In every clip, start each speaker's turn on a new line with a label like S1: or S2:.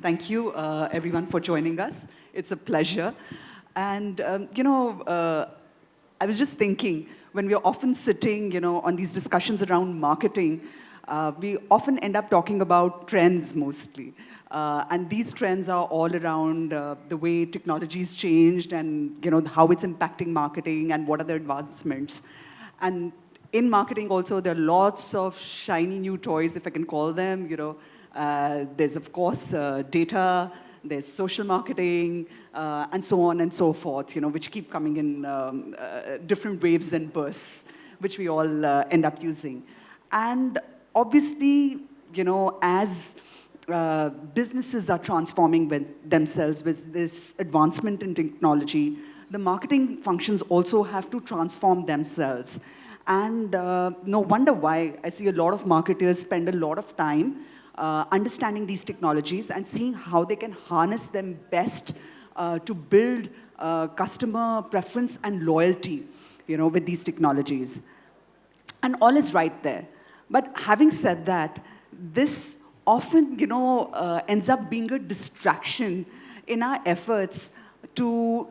S1: Thank you, uh, everyone, for joining us. It's a pleasure. And, um, you know, uh, I was just thinking, when we're often sitting, you know, on these discussions around marketing, uh, we often end up talking about trends mostly. Uh, and these trends are all around uh, the way technology's changed and you know how it's impacting marketing and what are the advancements. And in marketing also, there are lots of shiny new toys, if I can call them. You know, uh, there's of course uh, data, there's social marketing, uh, and so on and so forth. You know, which keep coming in um, uh, different waves and bursts, which we all end up using. And obviously, you know, as uh, businesses are transforming themselves with this advancement in technology, the marketing functions also have to transform themselves. And uh, no wonder why I see a lot of marketers spend a lot of time uh, understanding these technologies and seeing how they can harness them best uh, to build uh, customer preference and loyalty, you know, with these technologies. And all is right there. But having said that, this often, you know, uh, ends up being a distraction in our efforts to,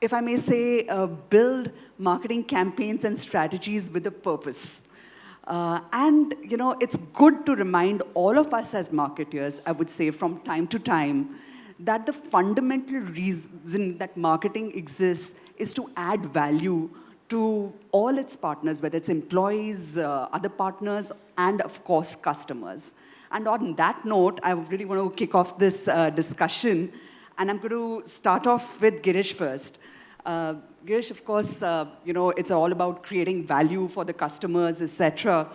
S1: if I may say, uh, build marketing campaigns and strategies with a purpose. Uh, and, you know, it's good to remind all of us as marketers, I would say, from time to time, that the fundamental reason that marketing exists is to add value to all its partners, whether it's employees, uh, other partners, and of course, customers. And on that note, I really want to kick off this uh, discussion. And I'm going to start off with Girish first. Uh, Girish, of course, uh, you know, it's all about creating value for the customers, etc.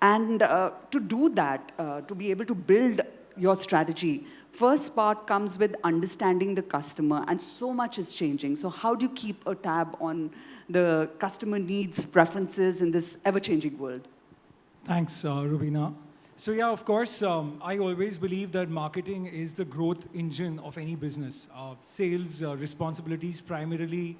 S1: And uh, to do that, uh, to be able to build your strategy, first part comes with understanding the customer, and so much is changing. So how do you keep a tab on the customer needs, preferences in this ever-changing world?
S2: Thanks, uh, Rubina. So yeah, of course, um, I always believe that marketing is the growth engine of any business. Uh, sales uh, responsibilities primarily,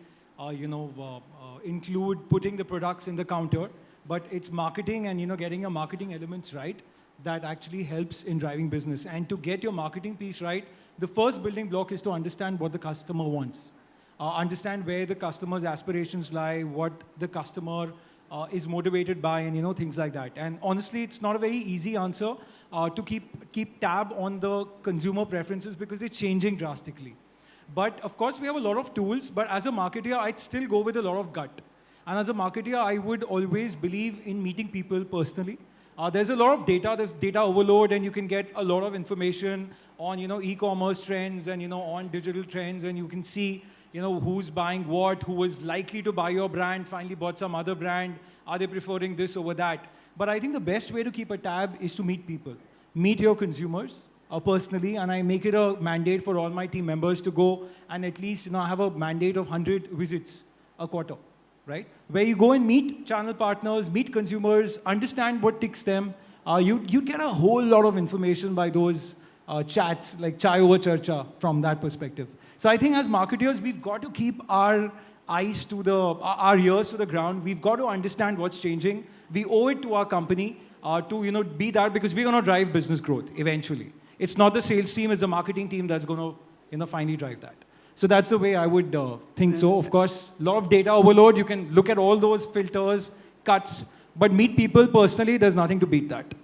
S2: you know, uh, uh, include putting the products in the counter, but it's marketing and, you know, getting your marketing elements right that actually helps in driving business. And to get your marketing piece right, the first building block is to understand what the customer wants. Uh, understand where the customer's aspirations lie, what the customer uh, is motivated by and you know things like that. And honestly, it's not a very easy answer uh, to keep, keep tab on the consumer preferences because they're changing drastically. But of course, we have a lot of tools, but as a marketer, I'd still go with a lot of gut. And as a marketer, I would always believe in meeting people personally. Uh, there's a lot of data, there's data overload, and you can get a lot of information on, you know, e-commerce trends and, you know, on digital trends, and you can see you know, who's buying what, who was likely to buy your brand, finally bought some other brand, are they preferring this over that? But I think the best way to keep a tab is to meet people. Meet your consumers uh, personally, and I make it a mandate for all my team members to go and at least you know, have a mandate of 100 visits a quarter, right? Where you go and meet channel partners, meet consumers, understand what ticks them. Uh, you, you get a whole lot of information by those uh, chats, like chai over charcha from that perspective. So I think as marketers, we've got to keep our eyes to the, our ears to the ground. We've got to understand what's changing. We owe it to our company uh, to you know, be that because we're going to drive business growth eventually. It's not the sales team, it's the marketing team that's going to you know, finally drive that. So that's the way I would uh, think so. Of course, a lot of data overload. You can look at all those filters, cuts, but meet people personally, there's nothing to beat that.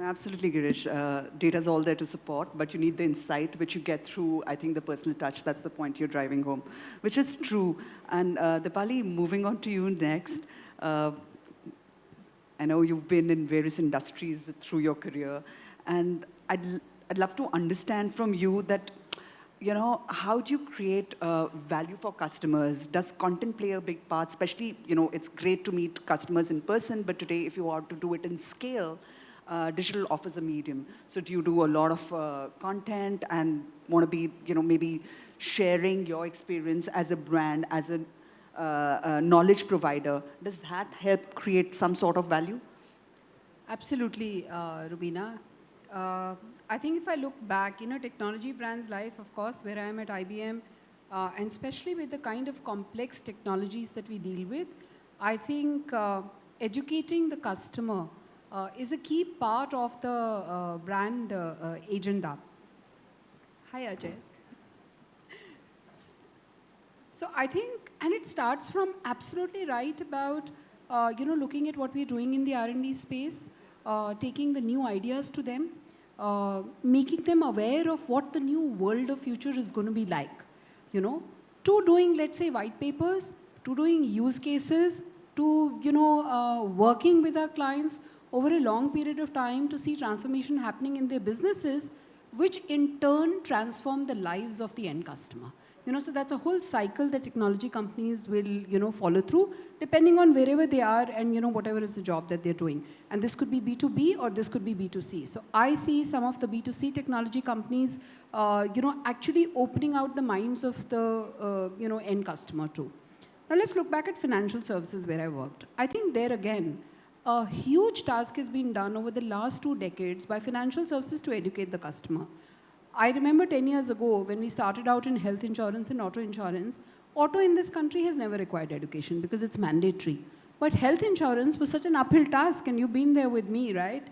S1: Absolutely, Girish. Uh, Data is all there to support, but you need the insight, which you get through, I think, the personal touch. That's the point you're driving home, which is true. And uh, Dipali, moving on to you next. Uh, I know you've been in various industries through your career, and I'd, I'd love to understand from you that, you know, how do you create uh, value for customers? Does content play a big part? Especially, you know, it's great to meet customers in person, but today, if you want to do it in scale, uh, digital offers a medium. So do you do a lot of uh, content and want to be, you know, maybe sharing your experience as a brand, as a, uh, a knowledge provider? Does that help create some sort of value?
S3: Absolutely, uh, Rubina. Uh, I think if I look back, you know, technology brands life, of course, where I am at IBM, uh, and especially with the kind of complex technologies that we deal with, I think educating the customer uh, is a key part of the uh, brand uh, agenda. Hi, Ajay. So I think, and it starts from absolutely right about, uh, you know, looking at what we're doing in the R&D space, uh, taking the new ideas to them, uh, making them aware of what the new world of future is going to be like, you know, to doing, let's say, white papers, to doing use cases, to, you know, uh, working with our clients over a long period of time to see transformation happening in their businesses, which in turn transform the lives of the end customer. You know, so that's a whole cycle that technology companies will, you know, follow through depending on wherever they are and, you know, whatever is the job that they're doing. And this could be B2B or this could be B2C. So I see some of the B2C technology companies, uh, you know, actually opening out the minds of the, uh, you know, end customer too. Now let's look back at financial services where I worked. I think there again, a huge task has been done over the last two decades by financial services to educate the customer. I remember 10 years ago when we started out in health insurance and auto insurance, auto in this country has never required education because it's mandatory. But health insurance was such an uphill task and you've been there with me, right?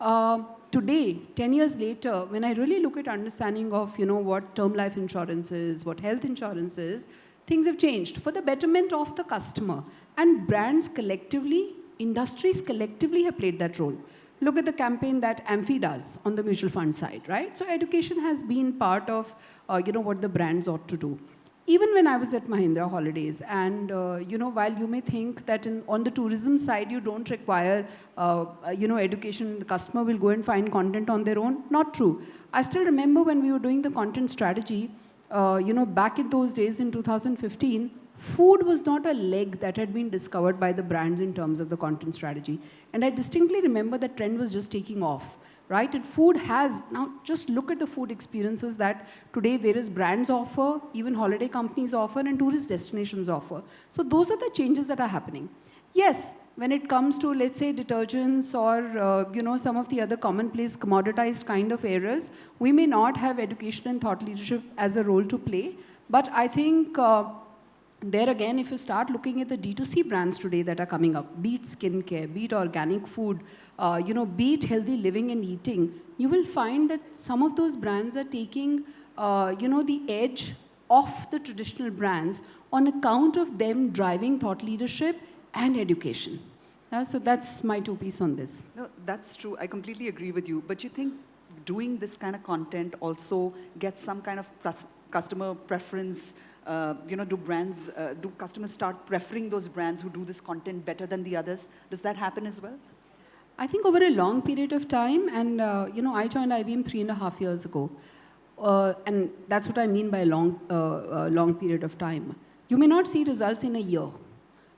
S3: Uh, today, 10 years later, when I really look at understanding of, you know, what term life insurance is, what health insurance is, things have changed for the betterment of the customer. And brands collectively, industries collectively have played that role. Look at the campaign that AMFI does on the mutual fund side, right? So education has been part of, uh, you know, what the brands ought to do. Even when I was at Mahindra Holidays, and, uh, you know, while you may think that in, on the tourism side, you don't require, uh, you know, education, the customer will go and find content on their own, not true. I still remember when we were doing the content strategy, uh, you know, back in those days in 2015, food was not a leg that had been discovered by the brands in terms of the content strategy. And I distinctly remember that trend was just taking off, right? And food has, now just look at the food experiences that today various brands offer, even holiday companies offer, and tourist destinations offer. So those are the changes that are happening. Yes, when it comes to, let's say, detergents or, uh, you know, some of the other commonplace commoditized kind of areas, we may not have education and thought leadership as a role to play. But I think uh, there again, if you start looking at the D2C brands today that are coming up, be it skincare, be it organic food, uh, you know, be it healthy living and eating, you will find that some of those brands are taking, uh, you know, the edge off the traditional brands on account of them driving thought leadership and education. Uh, so that's my two piece on this.
S1: No, that's true. I completely agree with you. But you think doing this kind of content also gets some kind of customer preference uh, you know, do brands, uh, do customers start preferring those brands who do this content better than the others? Does that happen as well?
S3: I think over a long period of time, and uh, you know, I joined IBM three and a half years ago, uh, and that's what I mean by a long, uh, long period of time. You may not see results in a year,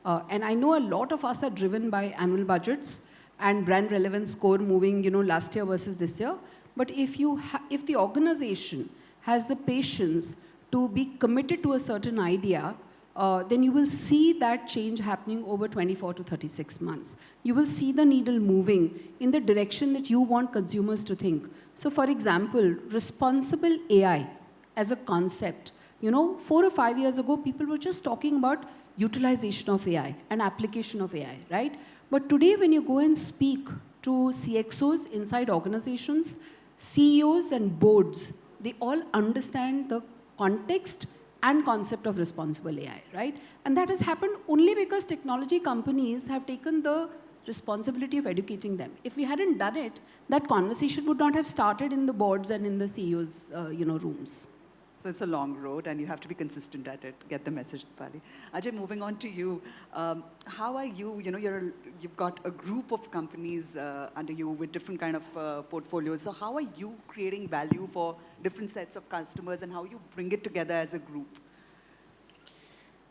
S3: and I know a lot of us are driven by annual budgets and brand relevance score moving, you know, last year versus this year. But if you, if the organization has the patience to be committed to a certain idea, uh, then you will see that change happening over 24 to 36 months. You will see the needle moving in the direction that you want consumers to think. So for example, responsible AI as a concept, you know, four or five years ago, people were just talking about utilization of AI and application of AI, right? But today, when you go and speak to CXOs inside organizations, CEOs and boards, they all understand the context and concept of responsible AI, right? And that has happened only because technology companies have taken the responsibility of educating them. If we hadn't done it, that conversation would not have started in the boards and in the CEOs, uh, you know, rooms.
S1: So it's a long road and you have to be consistent at it, get the message, Pali. Ajay, moving on to you. Um, how are you, you know, you're, you've got a group of companies uh, under you with different kind of uh, portfolios. So how are you creating value for different sets of customers and how you bring it together as a group?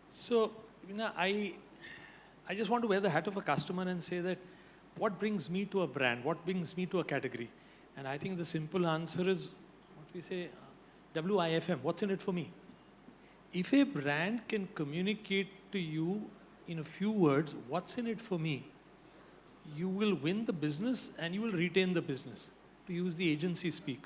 S4: So, you know, I, I just want to wear the hat of a customer and say that what brings me to a brand? What brings me to a category? And I think the simple answer is what we say, WIFM, what's in it for me? If a brand can communicate to you in a few words, what's in it for me, you will win the business and you will retain the business, to use the agency speak.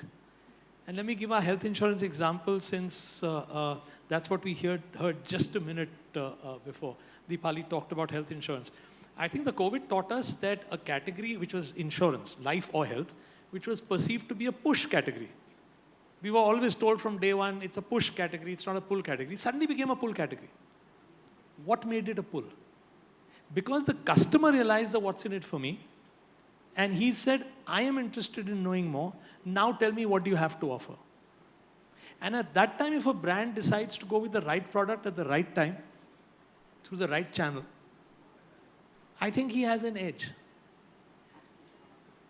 S4: And let me give our health insurance example since uh, uh, that's what we heard, heard just a minute uh, uh before. Deepali talked about health insurance. I think the COVID taught us that a category which was insurance, life or health, which was perceived to be a push category, We were always told from day one, it's a push category, it's not a pull category. Suddenly became a pull category. What made it a pull? Because the customer realized the what's in it for me, and he said, I am interested in knowing more. Now tell me what do you have to offer. And at that time, if a brand decides to go with the right product at the right time, through the right channel, I think he has an edge.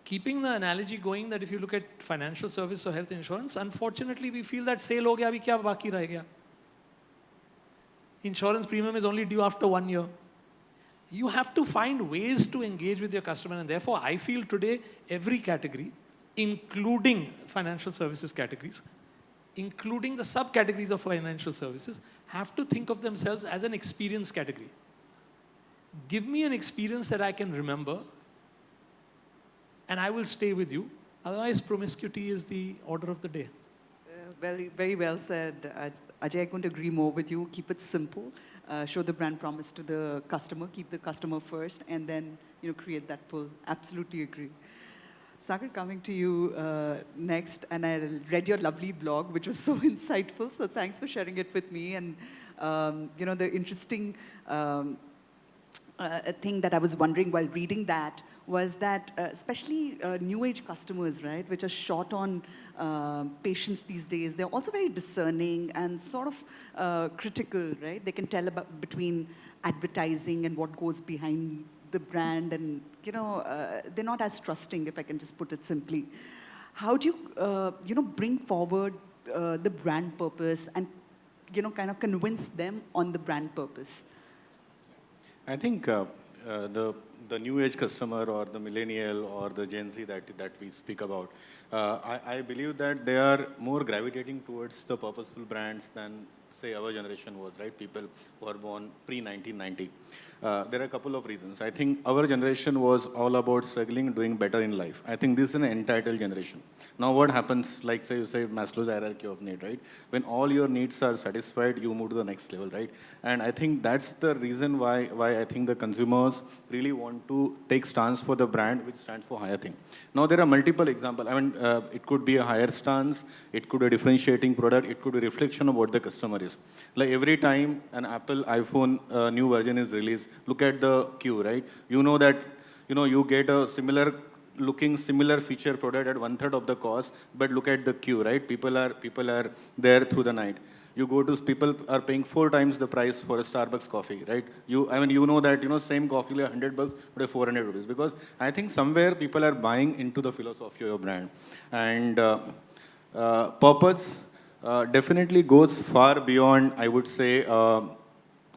S4: Keeping the analogy going that if you look at financial service or health insurance, unfortunately, we feel that sale ho gaya, abhi kya baki gaya? Insurance premium is only due after one year. You have to find ways to engage with your customer, and therefore, I feel today every category, including financial services categories, including the subcategories of financial services, have to think of themselves as an experience category. Give me an experience that I can remember, and I will stay with you. Otherwise, promiscuity is the order of the day.
S1: Uh, very, very well said. Ajay, I couldn't agree more with you. Keep it simple. Uh, show the brand promise to the customer. Keep the customer first, and then you know create that pull. Absolutely agree. Sagar, coming to you uh, next, and I read your lovely blog, which was so insightful. So thanks for sharing it with me, and um, you know the interesting. Um, uh, a thing that I was wondering while reading that was that, uh, especially uh, new age customers, right, which are short on uh, patience these days, they're also very discerning and sort of uh, critical, right? They can tell about between advertising and what goes behind the brand, and you know, uh, they're not as trusting, if I can just put it simply. How do you, you know, bring forward the brand purpose and, you know, kind of convince them on the brand purpose?
S5: I think uh, uh, the the new age customer or the millennial or the Gen Z that that we speak about, uh, I, I believe that they are more gravitating towards the purposeful brands than say our generation was, right? People who are born pre-1990. Uh, there are a couple of reasons. I think our generation was all about struggling, doing better in life. I think this is an entitled generation. Now what happens, like say you say Maslow's hierarchy of need, right? When all your needs are satisfied, you move to the next level, right? And I think that's the reason why, why I think the consumers really want to take stance for the brand, which stands for higher thing. Now there are multiple examples. I mean, uh, it could be a higher stance, it could be a differentiating product, it could be a reflection of what the customer is. Like every time an Apple iPhone uh, new version is released, look at the queue, right? You know that, you know, you get a similar looking similar feature product at one third of the cost, but look at the queue, right? People are, people are there through the night. You go to, people are paying four times the price for a Starbucks coffee, right? You, I mean, you know that, you know, same coffee like 100 bucks, but 400 rupees. Because I think somewhere people are buying into the philosophy of your brand. And uh, uh, purpose uh, definitely goes far beyond, I would say,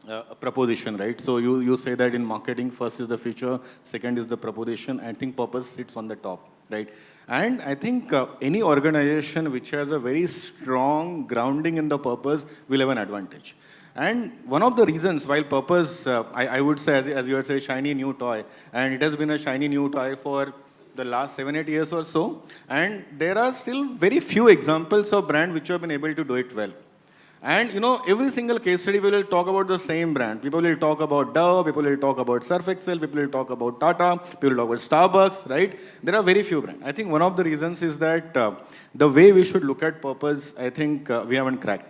S5: uh, proposition, right? So you, you say that in marketing, first is the feature, second is the proposition. I think purpose sits on the top, right? And I think uh, any organization which has a very strong grounding in the purpose will have an advantage. And one of the reasons, while purpose, uh, I, I, would say, as, as you would say, shiny new toy, and it has been a shiny new toy for the last seven, eight years or so, and there are still very few examples of brand which have been able to do it well. And you know, every single case study we will talk about the same brand. People will talk about Dove, people will talk about Surf Excel, people will talk about Tata, people will talk about Starbucks, right? There are very few brands. I think one of the reasons is that uh, the way we should look at purpose, I think uh, we haven't cracked.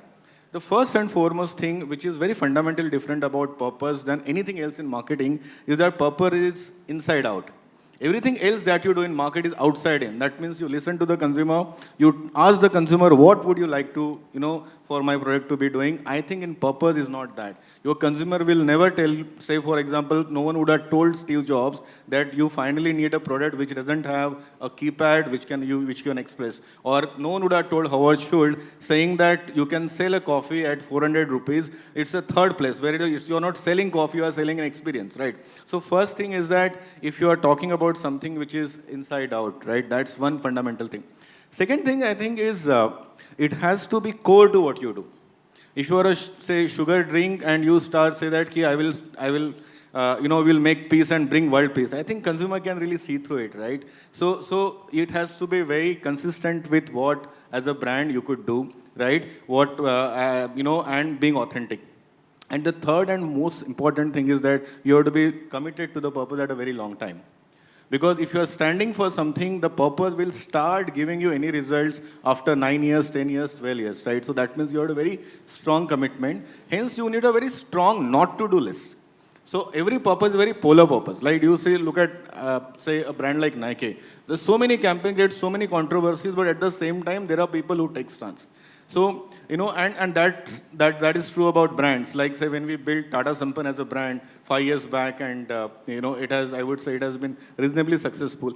S5: The first and foremost thing, which is very fundamentally different about purpose than anything else in marketing, is that purpose is inside out. Everything else that you do in market is outside in. That means you listen to the consumer, you ask the consumer what would you like to, you know, for my product to be doing. I think in purpose is not that. Your consumer will never tell, say for example, no one would have told Steve Jobs that you finally need a product which doesn't have a keypad which can you which can express. Or no one would have told Howard Schultz saying that you can sell a coffee at 400 rupees. It's a third place where you're not selling coffee, you are selling an experience, right? So first thing is that if you are talking about something which is inside out, right? That's one fundamental thing. Second thing I think is uh, it has to be core to what you do. If you are a, say, sugar drink and you start say that, I will, I will, uh, you know, will make peace and bring world peace. I think consumer can really see through it, right? So, so it has to be very consistent with what, as a brand, you could do, right? What, uh, uh, you know, and being authentic. And the third and most important thing is that you have to be committed to the purpose at a very long time. Because if you are standing for something, the purpose will start giving you any results after 9 years, 10 years, 12 years, right? So that means you have a very strong commitment. Hence, you need a very strong not to do list. So every purpose is very polar purpose. Like you say, look at, uh, say, a brand like Nike. There's so many campaign creates so many controversies, but at the same time, there are people who take stance. So, you know, and, and that, that, that is true about brands. Like, say, when we built Tata Sampann as a brand five years back, and, uh, you know, it has, I would say, it has been reasonably successful.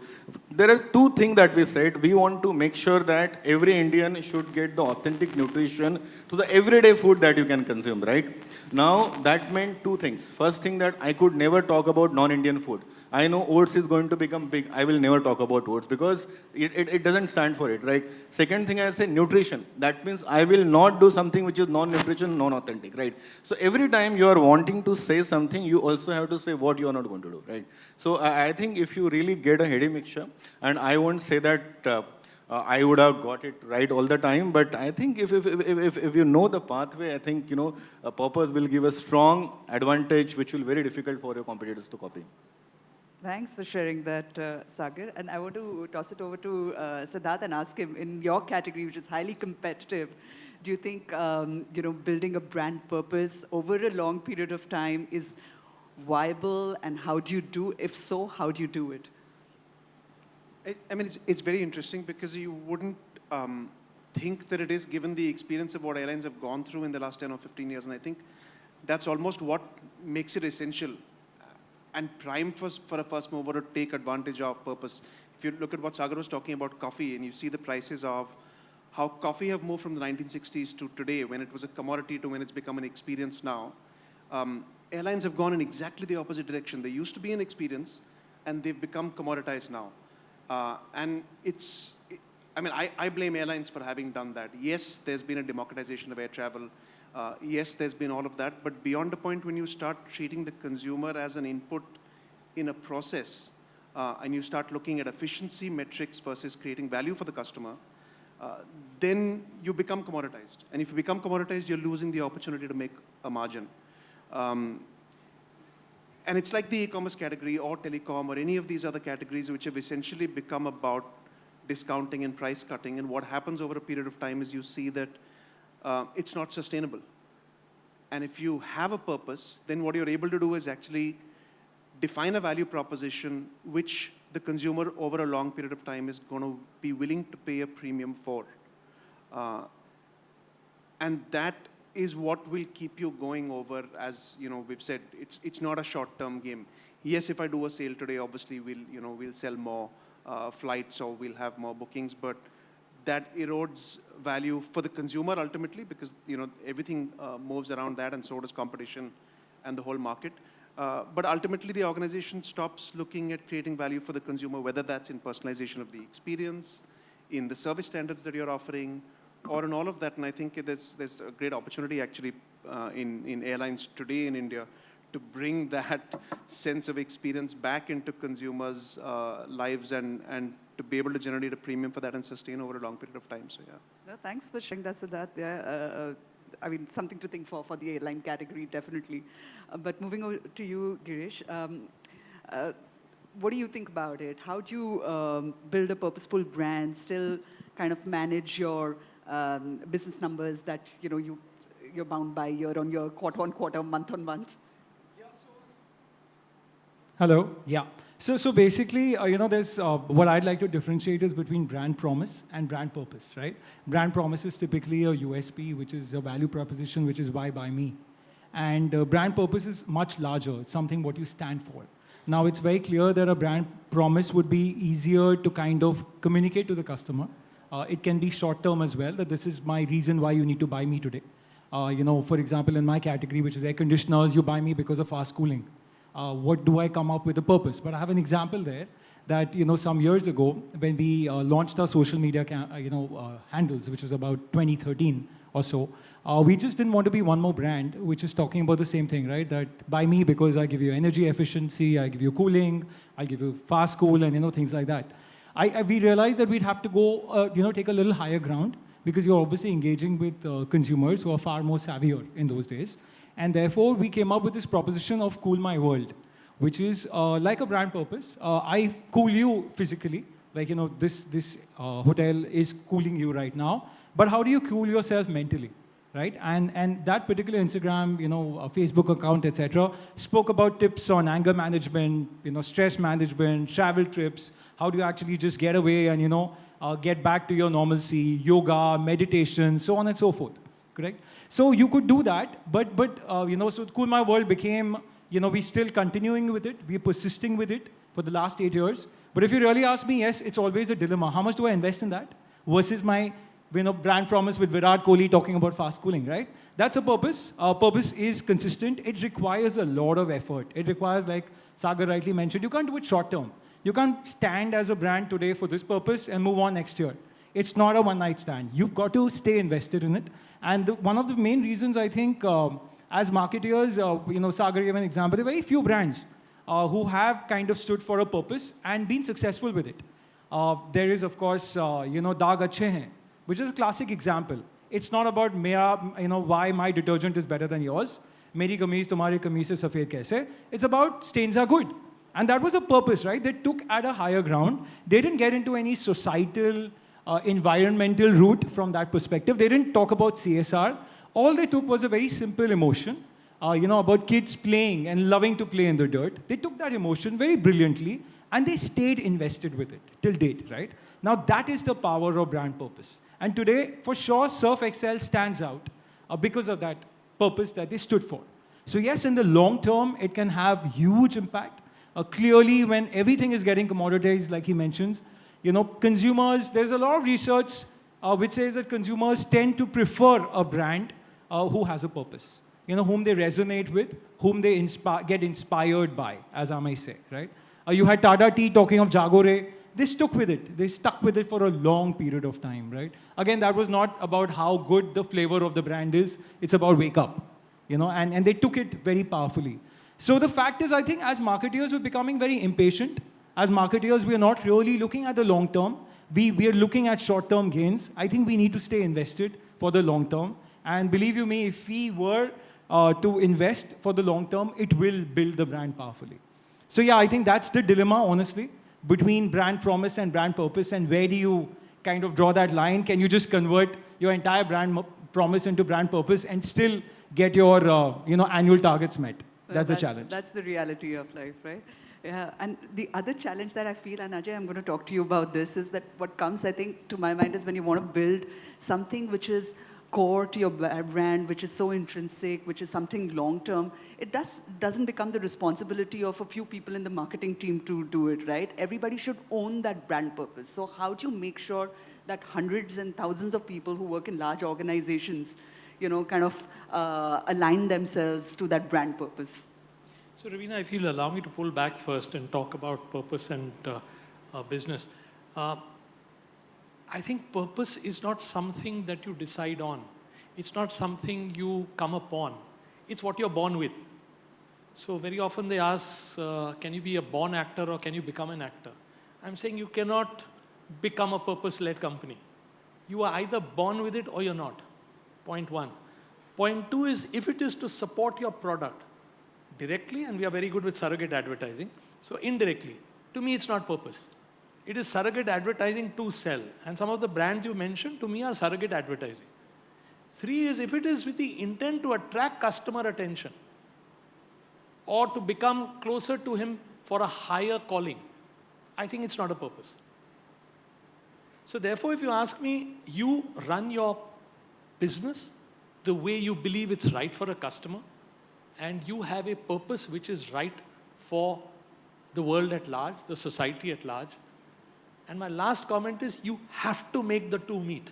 S5: There are two things that we said. We want to make sure that every Indian should get the authentic nutrition to the everyday food that you can consume, right? Now, that meant two things. First thing that I could never talk about non-Indian food. I know oats is going to become big. I will never talk about oats because it, it, it, doesn't stand for it, right? Second thing I say nutrition. That means I will not do something which is non-nutrition, non-authentic, right? So every time you are wanting to say something, you also have to say what you are not going to do, right? So I, I think if you really get a heady mixture, and I won't say that uh, uh, I would have got it right all the time. But I think if, if, if, if, if you know the pathway, I think, you know, a purpose will give a strong advantage, which will be very difficult for your competitors to copy.
S1: Thanks for sharing that, uh, Sagar. And I want to toss it over to uh, Siddharth and ask him, in your category, which is highly competitive, do you think, um, you know, building a brand purpose over a long period of time is viable? And how do you do, if so, how do you do it?
S6: I, mean, it's, it's very interesting because you wouldn't um, think that it is given the experience of what airlines have gone through in the last 10 or 15 years. And I think that's almost what makes it essential and prime for, for a first mover to take advantage of purpose. If you look at what Sagar was talking about coffee and you see the prices of how coffee have moved from the 1960s to today when it was a commodity to when it's become an experience now, um, airlines have gone in exactly the opposite direction. They used to be an experience and they've become commoditized now. Uh, and it's, I mean, I, I blame airlines for having done that. Yes, there's been a democratization of air travel. Uh, yes, there's been all of that, but beyond the point when you start treating the consumer as an input in a process, uh, and you start looking at efficiency metrics versus creating value for the customer, uh, then you become commoditized. And if you become commoditized, you're losing the opportunity to make a margin. Um, and it's like the e-commerce category or telecom or any of these other categories which have essentially become about discounting and price cutting. And what happens over a period of time is you see that uh, it's not sustainable. And if you have a purpose, then what you're able to do is actually define a value proposition which the consumer over a long period of time is going to be willing to pay a premium for. Uh, and that is what will keep you going over, as you know, we've said, it's, it's not a short-term game. Yes, if I do a sale today, obviously we'll, you know, we'll sell more uh, flights or we'll have more bookings, but that erodes value for the consumer ultimately because you know everything uh, moves around that and so does competition and the whole market. Uh, but ultimately the organization stops looking at creating value for the consumer, whether that's in personalization of the experience, in the service standards that you're offering, or in all of that. And I think there's, there's a great opportunity actually uh, in, in airlines today in India to bring that sense of experience back into consumers' uh, lives and, and to be able to generate a premium for that and sustain over a long period of time. So yeah.
S1: No, thanks for sharing that, Siddharth. Yeah, uh, uh, I mean, something to think for for the airline category, definitely. Uh, but moving over to you, Girish, um, uh, what do you think about it? How do you um, build a purposeful brand, still kind of manage your um, business numbers that you know you you're bound by year on year, quarter on quarter, month on month?
S2: Hello. Yeah. So, so basically, uh, you know, there's uh, what I'd like to differentiate is between brand promise and brand purpose, right? Brand promise is typically a USP, which is a value proposition, which is why buy me. And uh, brand purpose is much larger. It's something what you stand for. Now, it's very clear that a brand promise would be easier to kind of communicate to the customer. Uh, it can be short term as well, that this is my reason why you need to buy me today. Uh, you know, for example, in my category, which is air conditioners, you buy me because of fast cooling uh, what do I come up with a purpose? But I have an example there that, you know, some years ago, when we uh, launched our social media, uh, you know, uh, handles, which was about 2013 or so, uh, we just didn't want to be one more brand, which is talking about the same thing, right? That buy me because I give you energy efficiency, I give you cooling, I give you fast cool, and, you know, things like that. I, I we realized that we'd have to go, you know, take a little higher ground because you're obviously engaging with consumers who are far more savvier in those days. And therefore, we came up with this proposition of Cool My World, which is uh, like a brand purpose. Uh, I cool you physically, like, you know, this, this uh, hotel is cooling you right now, but how do you cool yourself mentally? right? And, and that particular Instagram, you know, uh, Facebook account, etc., spoke about tips on anger management, you know, stress management, travel trips, how do you actually just get away and, you know, uh, get back to your normalcy, yoga, meditation, so on and so forth, correct? So you could do that, but, but uh, you know, so My World became, you know, we're still continuing with it, we're persisting with it for the last eight years. But if you really ask me, yes, it's always a dilemma. How much do I invest in that versus my you know, brand promise with Virat Kohli talking about fast cooling, right? That's a purpose. Our purpose is consistent. It requires a lot of effort. It requires, like Sagar rightly mentioned, you can't do it short term. You can't stand as a brand today for this purpose and move on next year. It's not a one night stand. You've got to stay invested in it. And the, one of the main reasons I think um, as marketeers, uh, you know, Sagar gave an example, there are very few brands uh, who have kind of stood for a purpose and been successful with it. Uh, there is, of course, uh, you know, Daag Achhe Hain which is a classic example. It's not about mera, you know, why my detergent is better than yours. Meri kameez, tumhari kameez se safed kaise. It's about stains are good. And that was a purpose, right? They took at a higher ground. They didn't get into any societal, uh, environmental route from that perspective. They didn't talk about CSR. All they took was a very simple emotion, uh, you know, about kids playing and loving to play in the dirt. They took that emotion very brilliantly and they stayed invested with it till date, right? Now that is the power of brand purpose. And today, for sure, Surf Excel stands out uh, because of that purpose that they stood for. So yes, in the long term, it can have huge impact. Uh, clearly, when everything is getting commoditized, like he mentions, you know, consumers, there's a lot of research uh, which says that consumers tend to prefer a brand uh, who has a purpose, you know, whom they resonate with, whom they inspi get inspired by, as I may say, right? Uh, you had Tata Tea talking of Jaago Re, they stuck with it. They stuck with it for a long period of time, right? Again, that was not about how good the flavor of the brand is. It's about wake up, you know, and, and they took it very powerfully. So the fact is, I think as marketeers, we're becoming very impatient. As marketeers, we're not really looking at the long term. We, we are looking at short-term gains. I think we need to stay invested for the long term. And believe you me, if we were uh, to invest for the long term, it will build the brand powerfully. So yeah, I think that's the dilemma, honestly between brand promise and brand purpose and where do you kind of draw that line? Can you just convert your entire brand promise into brand purpose and still get your uh, you know, annual targets met? That's
S1: the
S2: challenge.
S1: That's the reality of life, right? Yeah, and the other challenge that I feel, and Ajay, I'm going to talk to you about this, is that what comes, I think, to my mind is when you want to build something which is core to your brand, which is so intrinsic, which is something long-term, it does, doesn't become the responsibility of a few people in the marketing team to do it, right? Everybody should own that brand purpose. So how do you make sure that hundreds and thousands of people who work in large organizations, you know, kind of uh, align themselves to that brand purpose?
S4: So Rubina, if you'll allow me to pull back first and talk about purpose and uh, uh, business. Uh, I think purpose is not something that you decide on. It's not something you come upon. It's what you're born with. So very often they ask, uh, can you be a born actor or can you become an actor? I'm saying you cannot become a purpose-led company. You are either born with it or you're not. Point one. Point two is if it is to support your product directly, and we are very good with surrogate advertising, so indirectly, to me it's not purpose. It is surrogate advertising to sell. And some of the brands you mentioned to me are surrogate advertising. Three is if it is with the intent to attract customer attention or to become closer to him for a higher calling, I think it's not a purpose. So therefore, if you ask me, you run your business the way you believe it's right for a customer and you have a purpose which is right for the world at large, the society at large, and my last comment is you have to make the two meet.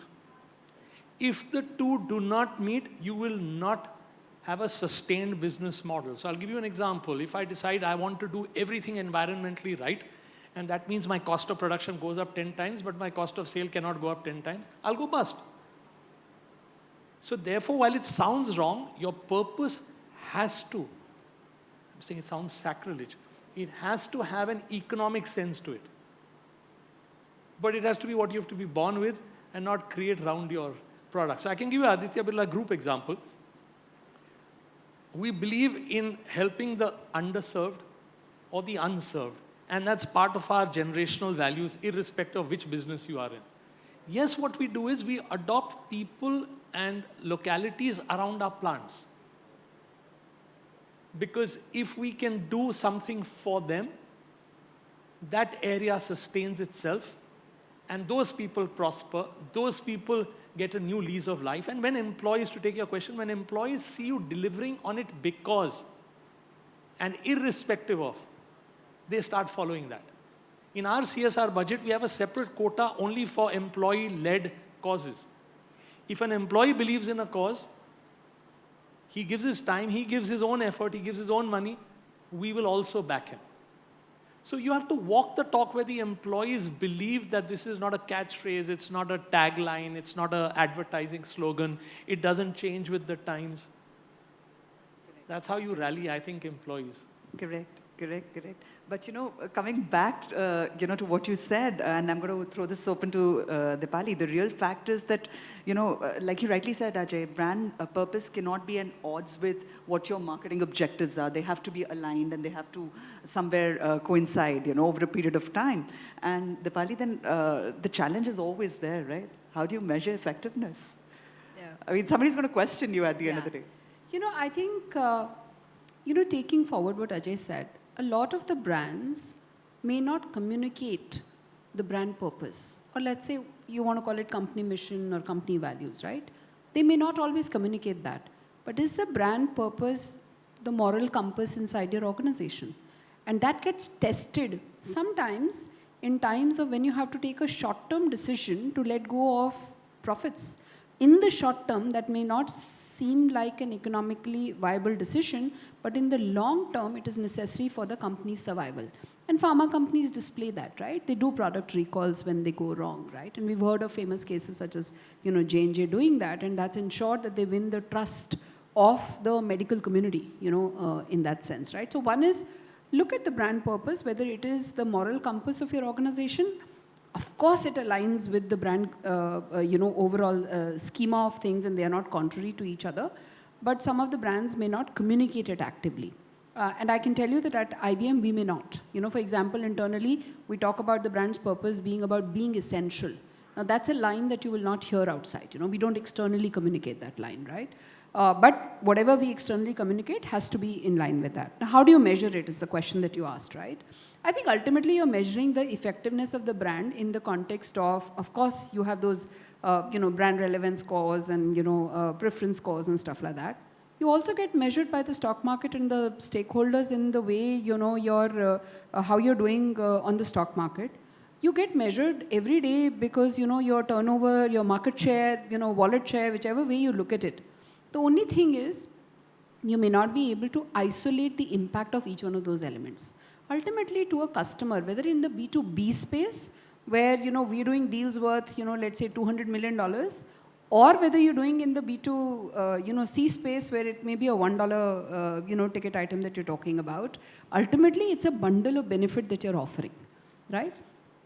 S4: If the two do not meet, you will not have a sustained business model. So I'll give you an example. If I decide I want to do everything environmentally right, and that means my cost of production goes up 10 times, but my cost of sale cannot go up 10 times, I'll go bust. So therefore, while it sounds wrong, your purpose has to, I'm saying it sounds sacrilege, it has to have an economic sense to it but it has to be what you have to be born with and not create around your product. So I can give you Aditya Birla Group example. We believe in helping the underserved or the unserved. And that's part of our generational values, irrespective of which business you are in. Yes, what we do is we adopt people and localities around our plants. Because if we can do something for them, that area sustains itself and those people prosper, those people get a new lease of life. And when employees, to take your question, when employees see you delivering on it because and irrespective of, they start following that. In our CSR budget, we have a separate quota only for employee-led causes. If an employee believes in a cause, he gives his time, he gives his own effort, he gives his own money, we will also back him. So you have to walk the talk where the employees believe that this is not a catchphrase, it's not a tagline, it's not an advertising slogan, it doesn't change with the times. That's how you rally, I think, employees.
S1: Correct, correct, correct. But you know, coming back, uh, you know, to what you said, and I'm going to throw this open to uh, Dipali, the real fact is that, you know, uh, like you rightly said, Ajay, brand uh, purpose cannot be at odds with what your marketing objectives are. They have to be aligned and they have to somewhere uh, coincide, you know, over a period of time. And Dipali, then uh, the challenge is always there, right? How do you measure effectiveness?
S3: Yeah.
S1: I mean, somebody's going to question you at the end of the
S3: Yeah.
S1: day.
S3: You know, I think, uh, you know, taking forward what Ajay said, a lot of the brands may not communicate the brand purpose. Or let's say you want to call it company mission or company values, right? They may not always communicate that. But is the brand purpose the moral compass inside your organization? And that gets tested sometimes in times of when you have to take a short-term decision to let go of profits. In the short term, that may not seem like an economically viable decision, but in the long term, it is necessary for the company's survival. And pharma companies display that, right? They do product recalls when they go wrong, right? And we've heard of famous cases such as, you know, J&J doing that, and that's ensured that they win the trust of the medical community, you know, uh, in that sense, right? So one is look at the brand purpose, whether it is the moral compass of your organization. Of course, it aligns with the brand, uh, uh, you know, overall uh, schema of things, and they are not contrary to each other. But some of the brands may not communicate it actively. Uh, and I can tell you that at IBM, we may not. You know, for example, internally, we talk about the brand's purpose being about being essential. Now, that's a line that you will not hear outside. You know, we don't externally communicate that line, right? Uh, but whatever we externally communicate has to be in line with that. Now, how do you measure it is the question that you asked, right? I think ultimately you're measuring the effectiveness of the brand in the context of, of course, you have those, uh, you know, brand relevance scores and, you know, uh, preference scores and stuff like that. You also get measured by the stock market and the stakeholders in the way, you know, your, uh, uh, how you're doing uh, on the stock market. You get measured every day because, you know, your turnover, your market share, you know, wallet share, whichever way you look at it. The only thing is, you may not be able to isolate the impact of each one of those elements. Ultimately, to a customer, whether in the B2B space, where you know we're doing deals worth, you know, let's say 200 million dollars, or whether you're doing in the B2, uh, you know, C space where it may be a one dollar, uh, you know, ticket item that you're talking about. Ultimately, it's a bundle of benefit that you're offering, right?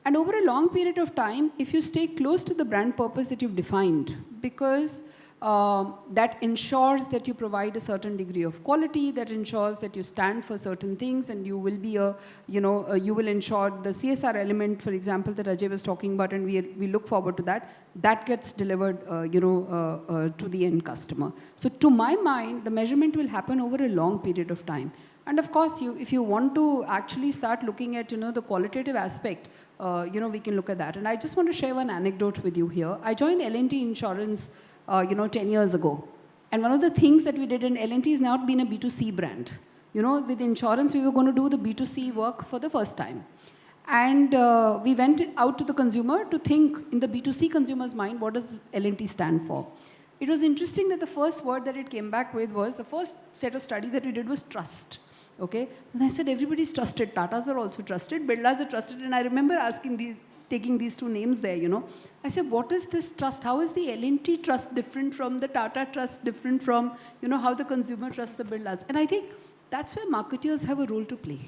S3: And over a long period of time, if you stay close to the brand purpose that you've defined, because um, that ensures that you provide a certain degree of quality, that ensures that you stand for certain things and you will be a, you know, uh, you will ensure the CSR element, for example, that Ajay was talking about and we, we look forward to that, that gets delivered, uh, you know, uh, uh, to the end customer. So to my mind, the measurement will happen over a long period of time. And of course, you, if you want to actually start looking at, you know, the qualitative aspect, uh, you know, we can look at that. And I just want to share one anecdote with you here. I joined L&T Insurance uh, you know, 10 years ago. And one of the things that we did in L&T is now been a B2C brand. You know, with insurance, we were going to do the B2C work for the first time. And uh, we went out to the consumer to think in the B2C consumer's mind, what does L&T stand for? It was interesting that the first word that it came back with was, the first set of study that we did was trust. Okay, and I said everybody's trusted. Tatas are also trusted. Birlas are trusted. And I remember asking these, taking these two names there. You know, I said, what is this trust? How is the L&T trust different from the Tata trust, different from you know how the consumer trusts the Birlas? And I think that's where marketers have a role to play.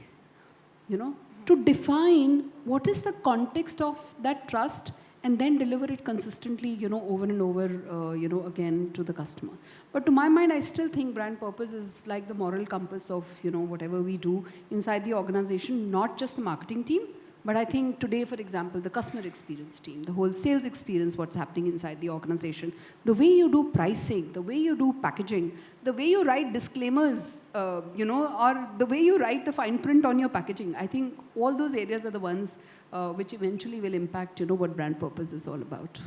S3: You know, to define what is the context of that trust and then deliver it consistently, you know, over and over, uh, you know, again to the customer. But to my mind, I still think brand purpose is like the moral compass of, you know, whatever we do inside the organization, not just the marketing team, but I think today, for example, the customer experience team, the whole sales experience, what's happening inside the organization, the way you do pricing, the way you do packaging, the way you write disclaimers, uh, you know, or the way you write the fine print on your packaging. I think all those areas are the ones uh, which eventually will impact, you know, what brand purpose is all about.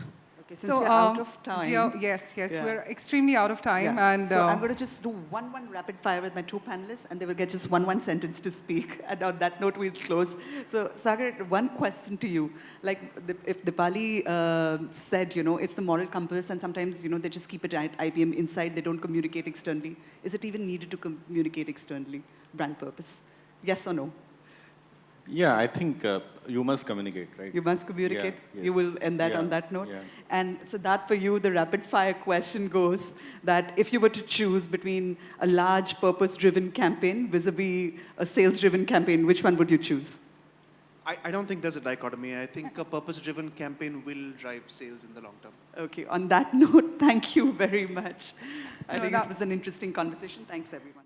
S1: Okay, since we're out
S7: um,
S1: of time.
S7: dear- yes, yes,
S1: Yeah.
S7: we're extremely out of time,
S1: Yeah.
S7: and
S1: so
S7: uh,
S1: I'm going to just do one one rapid fire with my two panelists, and they will get just one one sentence to speak. And on that note, we'll close. So Sagar, one question to you: like the, if Dipali uh, said, you know, it's the moral compass, and sometimes you know they just keep it at IBM inside, they don't communicate externally. Is it even needed to communicate externally? Brand purpose? Yes or no?
S5: Yeah, I think uh, you must communicate, right?
S1: You must communicate.
S5: Yeah,
S1: You will end that
S5: Yeah,
S1: on that note.
S5: yeah.
S1: And so that for you, the rapid fire question goes that if you were to choose between a large purpose-driven campaign vis-a-vis a sales-driven campaign, which one would you choose?
S6: I, I don't think there's a dichotomy. I think a purpose-driven campaign will drive sales in the long term.
S1: Okay, on that note, thank you very much. I
S7: No,
S1: think
S7: that-
S1: it was an interesting conversation. Thanks, everyone.